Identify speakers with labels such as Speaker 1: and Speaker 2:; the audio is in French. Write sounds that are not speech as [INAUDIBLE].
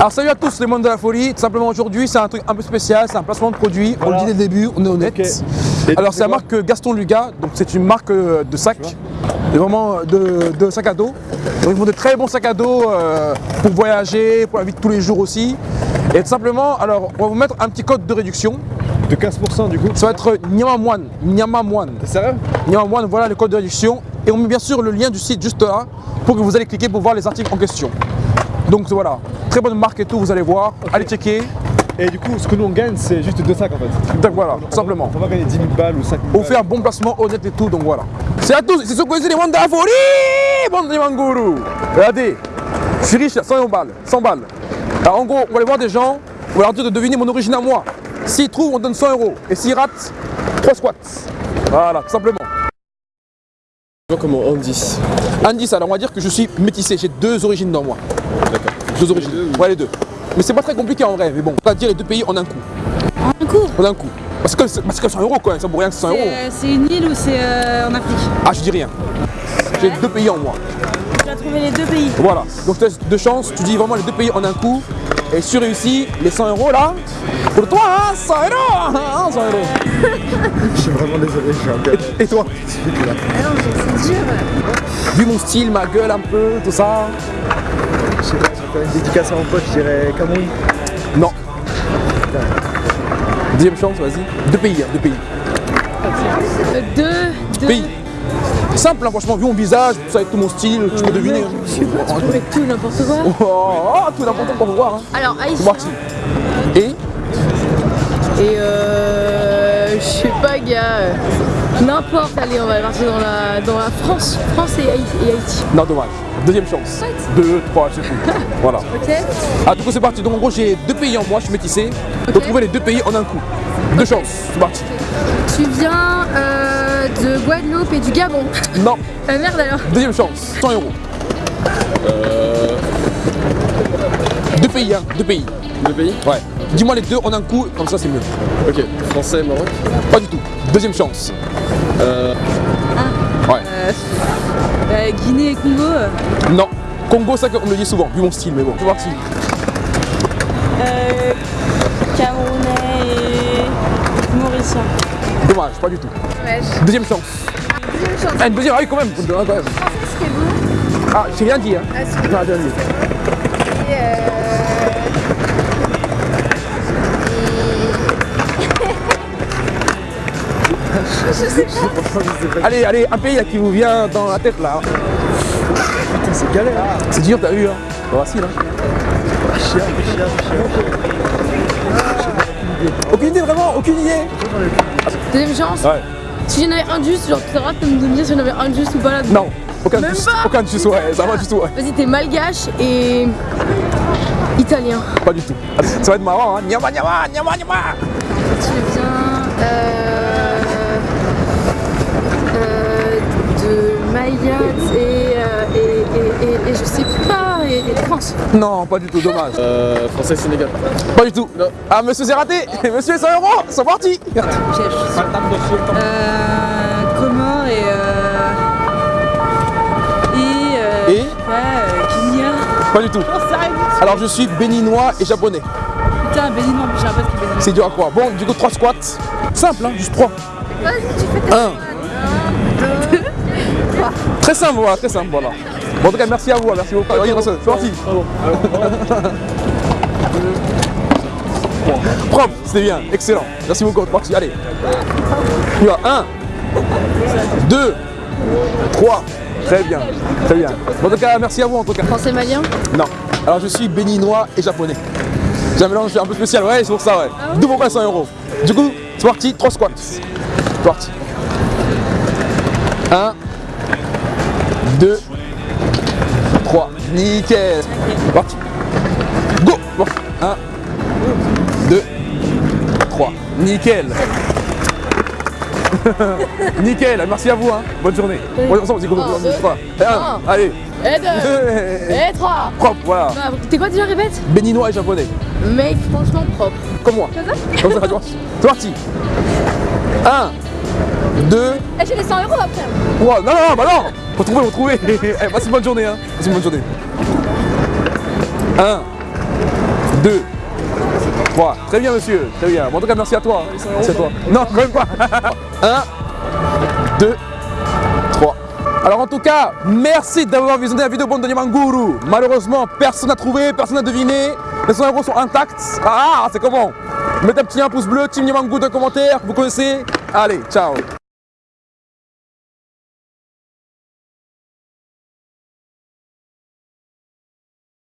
Speaker 1: Alors salut à tous les mondes de la folie, tout simplement aujourd'hui c'est un truc un peu spécial, c'est un placement de produit, on le dit dès le début, on est honnête. Alors c'est la marque Gaston Luga, donc c'est une marque euh, de sac, de vraiment euh, de, de sac à dos. Donc ils font de très bons sacs à dos euh, pour voyager, pour la vie de tous les jours aussi. Et tout simplement, alors on va vous mettre un petit code de réduction,
Speaker 2: De 15% du coup.
Speaker 1: ça va être Nyamamoine, Nyamamoine.
Speaker 2: T'es sérieux
Speaker 1: Nyamamoine, voilà le code de réduction. Et on met bien sûr le lien du site juste là pour que vous allez cliquer pour voir les articles en question. Donc voilà, très bonne marque et tout, vous allez voir, allez checker.
Speaker 2: Et du coup, ce que nous on gagne, c'est juste deux sacs en fait.
Speaker 1: Donc voilà, simplement.
Speaker 2: On va gagner 10 000 balles ou 5 000
Speaker 1: On
Speaker 2: balles.
Speaker 1: fait un bon placement honnête et tout, donc voilà. C'est à tous, c'est ce que c'est les la folie, bande de Manguru. Regardez, je suis riche, 100 balles, 100 balles. Alors en gros, on va aller voir des gens, on va leur dire de deviner mon origine à moi. S'ils trouvent, on donne 100 euros. Et s'ils ratent, 3 squats. Voilà, tout simplement.
Speaker 3: Comment Andy
Speaker 1: Indice, alors on va dire que je suis métissé, j'ai deux origines dans moi.
Speaker 3: D'accord.
Speaker 1: Deux origines. Ouais, les deux. Mais c'est pas très compliqué en vrai, mais bon, on va dire les deux pays en un coup.
Speaker 4: Un coup
Speaker 1: En un coup. Parce que, c'est- parce que 100 euros quoi, ça vaut rien que 100 euros.
Speaker 4: C'est euh, c'est une île ou c'est euh, en Afrique
Speaker 1: Ah, je dis rien. J'ai deux pays en moi.
Speaker 4: Tu as trouvé les deux pays.
Speaker 1: Voilà, donc tu as deux chances, tu dis vraiment les deux pays en un coup. Et si tu réussis, les 100 euros là, pour toi, hein, 100 euros, hein, 100 euros. [LAUGHS]
Speaker 2: Je suis vraiment désolé, je suis un gars.
Speaker 1: Et toi
Speaker 4: Ah non, c'est dur.
Speaker 1: Vu mon style, ma gueule un peu, tout ça
Speaker 2: Je sais pas, faire une dédicace à mon pote, je dirais Cameroun.
Speaker 1: Non. Deuxième chance, vas-y. Deux pays, hein, deux pays.
Speaker 4: Euh, deux, deux.
Speaker 1: Pays. Simple, hein, franchement, vu mon visage, tout ça, avec tout mon style, tu peux deviner. hein.
Speaker 4: Je sais pas, tu tout, n'importe quoi.
Speaker 1: Oh, oh, tout n'importe quoi pour voir. Hein.
Speaker 4: Alors,
Speaker 1: parti. Et
Speaker 4: Et euh. Je sais pas, gars. Euh, N'importe, allez, on va partir dans la, dans la France. France et Haïti. Et Haïti.
Speaker 1: Non, dommage. Deuxième chance. Deux, trois, c'est tout. [LAUGHS] voilà.
Speaker 4: Ok
Speaker 1: Ah, du coup, c'est parti. Donc, en gros, j'ai deux pays en moi, je suis métissé. Il faut
Speaker 4: Ok.
Speaker 1: trouver les deux pays en un coup. Deux chances, c'est parti.
Speaker 4: Tu viens euh, de Guadeloupe et du Gabon.
Speaker 1: Non,
Speaker 4: Euh, [LAUGHS] merde alors.
Speaker 1: deuxième chance, 100 euros. Deux pays, hein, deux pays.
Speaker 3: Deux pays?
Speaker 1: Ouais. Dis-moi les deux en un coup, comme ça c'est mieux.
Speaker 3: Ok. Français, Maroc
Speaker 1: Pas du tout. Deuxième chance.
Speaker 3: Euh,
Speaker 1: Ouais.
Speaker 4: Euh, Guinée et Congo. euh,
Speaker 1: Non. Congo, ça on me le dit souvent, vu mon style, mais bon. C'est parti.
Speaker 5: Euh, Camerounais et Mauricien.
Speaker 1: Dommage, pas du tout. Deuxième chance.
Speaker 4: Deuxième chance.
Speaker 1: Ah, une deuxième, ah oui, quand même. quand même.
Speaker 4: Français, c'était bon.
Speaker 1: Ah, j'ai rien dit, hein.
Speaker 4: Ah,
Speaker 1: j'ai rien dit. [LAUGHS] Allez, allez, un pays là, qui vous vient dans la tête là.
Speaker 2: Putain, c'est galère.
Speaker 1: C'est dur, t'as vu, hein. Pas facile, hein.
Speaker 2: Chien, chien, chien.
Speaker 1: Aucune idée, vraiment, aucune idée.
Speaker 4: Deuxième chance.
Speaker 1: Ouais.
Speaker 4: Si j'en avais un juste, genre tu sauras de me dire si j'en avais un juste ou pas là.
Speaker 1: Non, aucun
Speaker 4: Même
Speaker 1: juste,
Speaker 4: pas
Speaker 1: aucun juste, ouais, ça va du tout, ouais.
Speaker 4: Vas-y, t'es malgache et italien.
Speaker 1: Pas du tout. Ça va être marrant, hein. Nyama, nyama, nyama, nyama.
Speaker 4: Tu viens euh, euh, de Mayotte et, euh, et, et, et, et je sais pas, et, France.
Speaker 1: Non, pas du tout, dommage.
Speaker 3: euh, Français, Sénégal.
Speaker 1: Pas du tout.
Speaker 3: Non.
Speaker 1: Ah, monsieur, c'est raté. [LAUGHS] Monsieur, 100 euros, c'est parti.
Speaker 5: Euh, Comores et. Euh, et. Euh,
Speaker 1: Et
Speaker 5: pas, euh.
Speaker 1: Pas du tout. Alors, je suis béninois et japonais.
Speaker 5: Putain, Bénin, j'ai un pote qui est béninois.
Speaker 1: C'est dur à croire. Bon, du coup, 3 squats. Simple, hein, juste 3.
Speaker 4: Vas-y, tu fais tes
Speaker 1: 1. Très simple, voilà, très simple, voilà. Bon, en tout cas, merci à vous, hein, merci beaucoup. C'est parti. Propre, c'était bien, excellent. Merci beaucoup, c'est parti, allez. Tu vas 1, 2, 3. Très bien, très bien. Bon, en tout cas, merci à vous en tout cas.
Speaker 4: Français malien
Speaker 1: Non. Alors je suis béninois et japonais. J'ai un mélange un peu spécial, ouais, c'est pour ça, ouais. D'où pourquoi 100 euros. Du coup, c'est parti, 3 squats. C'est parti. 1, 2, 3. Nickel. Parti. Go 1, 2, 3. Nickel. [LAUGHS] Nickel, merci à vous, hein. bonne journée. Ensemble, trois. Et un,
Speaker 4: un.
Speaker 1: allez.
Speaker 4: Et deux [LAUGHS] Et trois
Speaker 1: Propre, voilà.
Speaker 4: Ah, T'es quoi déjà, répète?
Speaker 1: Béninois et japonais.
Speaker 4: Mec, franchement propre.
Speaker 1: Comme moi. Comme ça, tu vois. [LAUGHS] C'est parti. 1, 2,
Speaker 4: Eh, j'ai les 100 euros après.
Speaker 1: 3. Non, non, non, bah non Faut trouver, faut trouver. [LAUGHS] Eh, passe une bonne journée, hein. Passe une bonne journée. 1, 2, 3. Très bien, monsieur. Très bien. Bon, en tout cas, merci à toi. Merci à toi. Non, quand même pas. 1, 2, 3. Alors en tout cas, merci d'avoir visionné la vidéo Bande de Nyamanguru. Malheureusement, personne n'a trouvé, personne n'a deviné. Les 100 euros sont intacts. Ah, c'est comment? Mettez un petit un pouce bleu, Team Nyamanguru dans les commentaires, vous connaissez? Allez, ciao